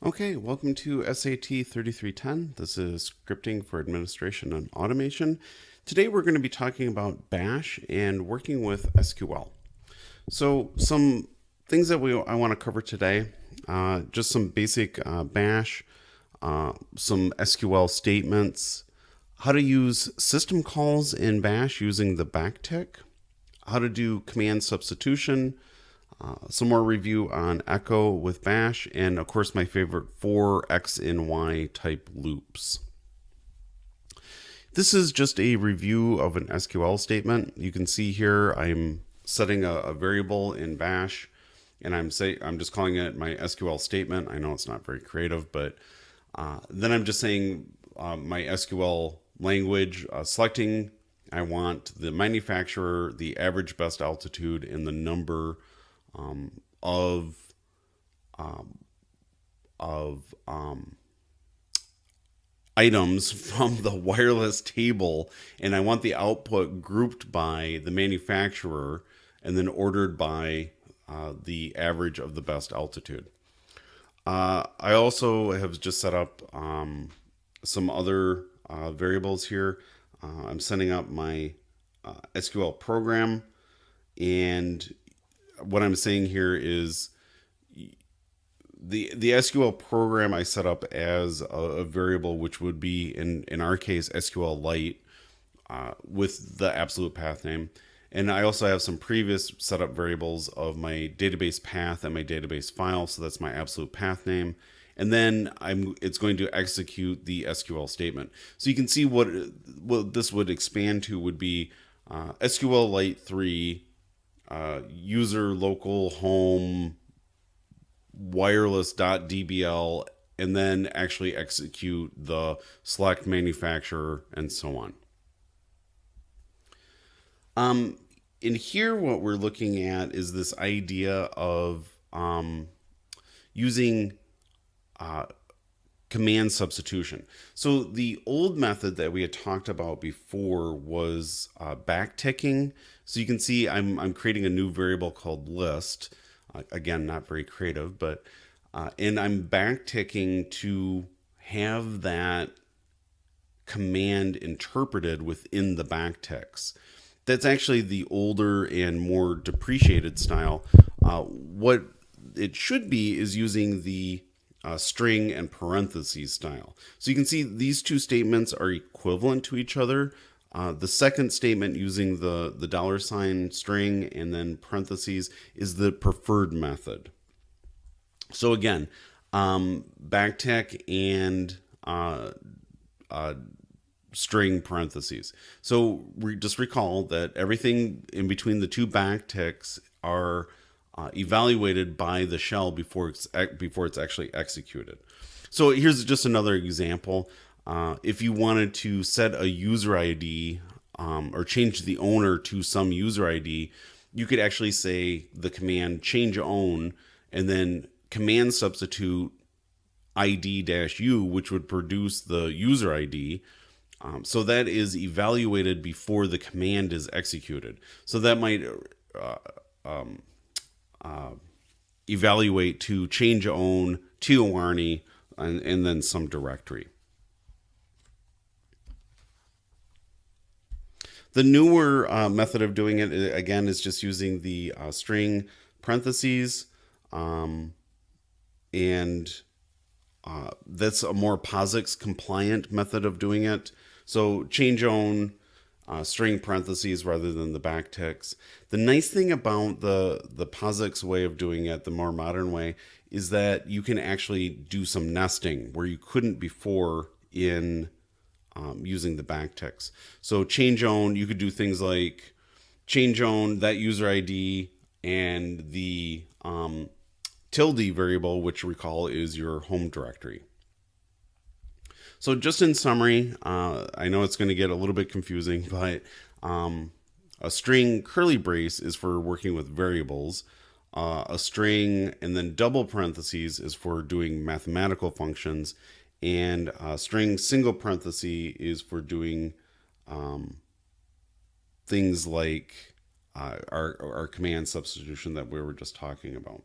Okay, welcome to SAT 3310. This is scripting for administration and automation. Today we're going to be talking about Bash and working with SQL. So some things that we I want to cover today, uh, just some basic uh, Bash, uh, some SQL statements, how to use system calls in Bash using the backtick, how to do command substitution, uh, some more review on Echo with Bash, and of course my favorite for X and Y type loops. This is just a review of an SQL statement. You can see here I'm setting a, a variable in Bash, and I'm say I'm just calling it my SQL statement. I know it's not very creative, but uh, then I'm just saying uh, my SQL language, uh, selecting I want the manufacturer, the average best altitude, and the number um, of um, of um, items from the wireless table, and I want the output grouped by the manufacturer and then ordered by uh, the average of the best altitude. Uh, I also have just set up um, some other uh, variables here. Uh, I'm setting up my uh, SQL program and what I'm saying here is the the SQL program I set up as a, a variable, which would be in in our case SQLite uh, with the absolute path name. And I also have some previous setup variables of my database path and my database file. So that's my absolute path name. And then I'm it's going to execute the SQL statement. So you can see what what this would expand to would be uh, SQLite 3 uh, user local home wireless.dbl and then actually execute the select manufacturer and so on. Um, in here, what we're looking at is this idea of um, using uh, command substitution. So the old method that we had talked about before was uh, backticking. So you can see I'm, I'm creating a new variable called list. Uh, again, not very creative, but uh, and I'm backticking to have that command interpreted within the backticks. That's actually the older and more depreciated style. Uh, what it should be is using the uh, string and parentheses style. So you can see these two statements are equivalent to each other. Uh, the second statement using the, the dollar sign string and then parentheses is the preferred method. So again, um, backtick and uh, uh, string parentheses. So re just recall that everything in between the two backticks are uh, evaluated by the shell before it's before it's actually executed. So here's just another example. Uh, if you wanted to set a user ID um, or change the owner to some user ID, you could actually say the command change own and then command substitute ID-U, which would produce the user ID. Um, so that is evaluated before the command is executed. So that might uh, um, uh, evaluate to change own to Warney and, and then some directory. The newer uh, method of doing it, again, is just using the uh, string parentheses. Um, and uh, that's a more POSIX compliant method of doing it. So change own uh, string parentheses rather than the backticks. The nice thing about the, the POSIX way of doing it, the more modern way, is that you can actually do some nesting where you couldn't before in um, using the backticks. So change own, you could do things like change own that user ID and the um, tilde variable, which recall is your home directory. So just in summary, uh, I know it's going to get a little bit confusing, but um, a string curly brace is for working with variables. Uh, a string and then double parentheses is for doing mathematical functions. And a string single parenthesis is for doing um, things like uh, our, our command substitution that we were just talking about.